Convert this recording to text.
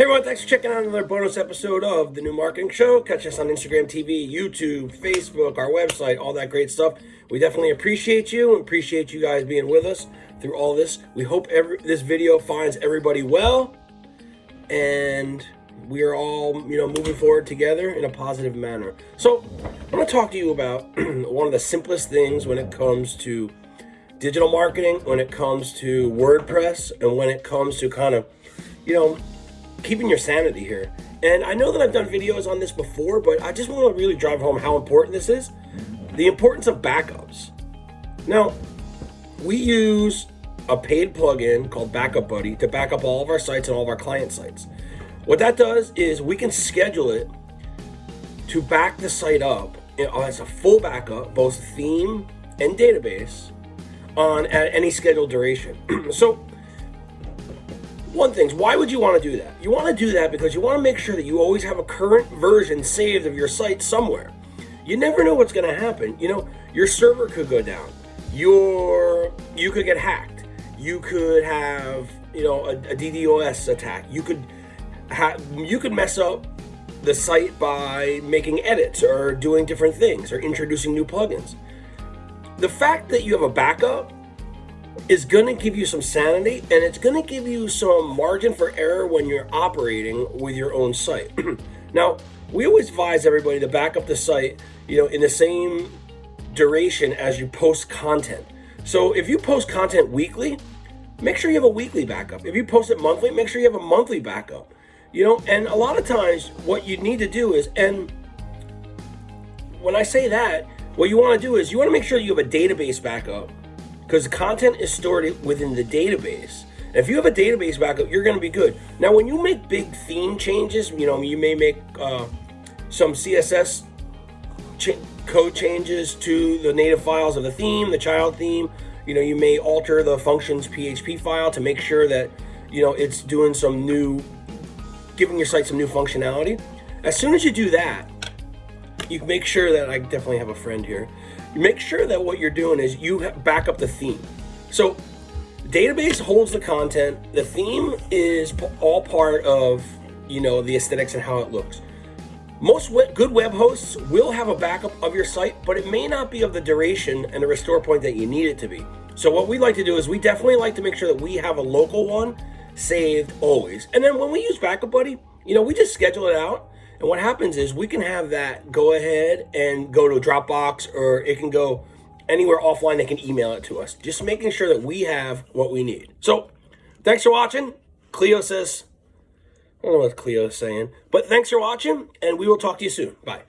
Hey everyone, thanks for checking out another bonus episode of The New Marketing Show. Catch us on Instagram TV, YouTube, Facebook, our website, all that great stuff. We definitely appreciate you and appreciate you guys being with us through all this. We hope every this video finds everybody well and we are all, you know, moving forward together in a positive manner. So, I'm going to talk to you about one of the simplest things when it comes to digital marketing, when it comes to WordPress, and when it comes to kind of, you know, keeping your sanity here. And I know that I've done videos on this before, but I just want to really drive home how important this is. The importance of backups. Now, we use a paid plugin called Backup Buddy to back up all of our sites and all of our client sites. What that does is we can schedule it to back the site up as a full backup, both theme and database, on at any scheduled duration. so one thing, why would you want to do that? You want to do that because you want to make sure that you always have a current version saved of your site somewhere. You never know what's going to happen. You know, your server could go down. Your you could get hacked. You could have, you know, a, a DDoS attack. You could you could mess up the site by making edits or doing different things or introducing new plugins. The fact that you have a backup is going to give you some sanity and it's going to give you some margin for error when you're operating with your own site. now, we always advise everybody to back up the site, you know, in the same duration as you post content. So if you post content weekly, make sure you have a weekly backup. If you post it monthly, make sure you have a monthly backup. You know, and a lot of times what you need to do is, and when I say that, what you want to do is you want to make sure you have a database backup because the content is stored within the database. If you have a database backup, you're going to be good. Now, when you make big theme changes, you know, you may make uh, some CSS ch code changes to the native files of the theme, the child theme. You know, you may alter the functions PHP file to make sure that, you know, it's doing some new, giving your site some new functionality. As soon as you do that, you make sure that I definitely have a friend here. Make sure that what you're doing is you back up the theme. So database holds the content. The theme is all part of, you know, the aesthetics and how it looks. Most good web hosts will have a backup of your site, but it may not be of the duration and the restore point that you need it to be. So what we like to do is we definitely like to make sure that we have a local one saved always. And then when we use Backup Buddy, you know, we just schedule it out and what happens is we can have that go ahead and go to Dropbox or it can go anywhere offline. They can email it to us. Just making sure that we have what we need. So thanks for watching. Cleo says, I don't know what Cleo is saying, but thanks for watching and we will talk to you soon. Bye.